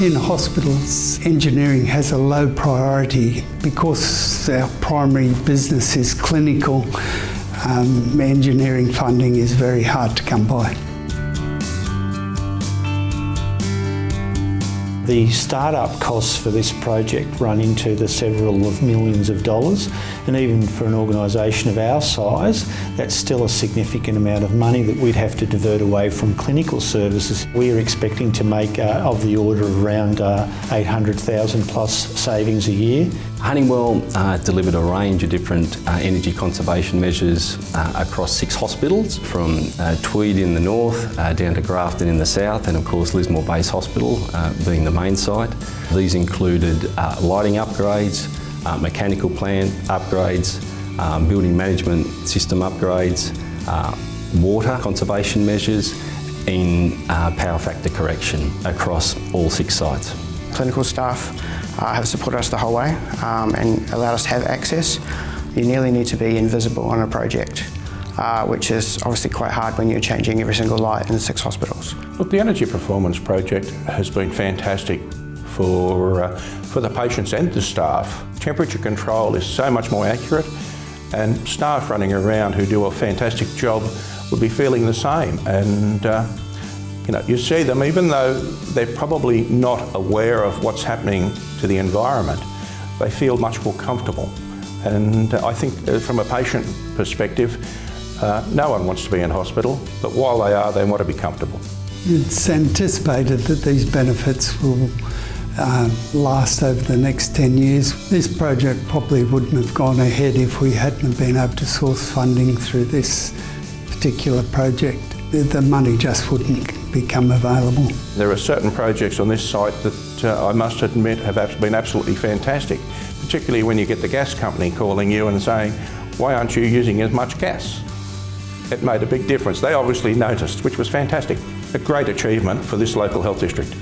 In hospitals, engineering has a low priority because our primary business is clinical. Um, engineering funding is very hard to come by. The startup costs for this project run into the several of millions of dollars and even for an organisation of our size that's still a significant amount of money that we'd have to divert away from clinical services. We're expecting to make uh, of the order of around uh, 800,000 plus savings a year. Honeywell uh, delivered a range of different uh, energy conservation measures uh, across six hospitals from uh, Tweed in the north down to Grafton in the south and of course Lismore Base Hospital being the main site. These included lighting upgrades, mechanical plant upgrades, um, building management system upgrades, water conservation measures in power factor correction across all six sites. Clinical staff uh, have supported us the whole way um, and allowed us to have access. You nearly need to be invisible on a project, uh, which is obviously quite hard when you're changing every single light in six hospitals. Look, the Energy Performance Project has been fantastic for, uh, for the patients and the staff. Temperature control is so much more accurate and staff running around who do a fantastic job would be feeling the same. And uh, you know, you see them, even though they're probably not aware of what's happening to the environment, they feel much more comfortable. And I think uh, from a patient perspective, uh, no one wants to be in hospital, but while they are, they want to be comfortable. It's anticipated that these benefits will uh, last over the next 10 years. This project probably wouldn't have gone ahead if we hadn't been able to source funding through this particular project. The money just wouldn't become available. There are certain projects on this site that uh, I must admit have been absolutely fantastic, particularly when you get the gas company calling you and saying, why aren't you using as much gas? It made a big difference. They obviously noticed, which was fantastic. A great achievement for this local health district.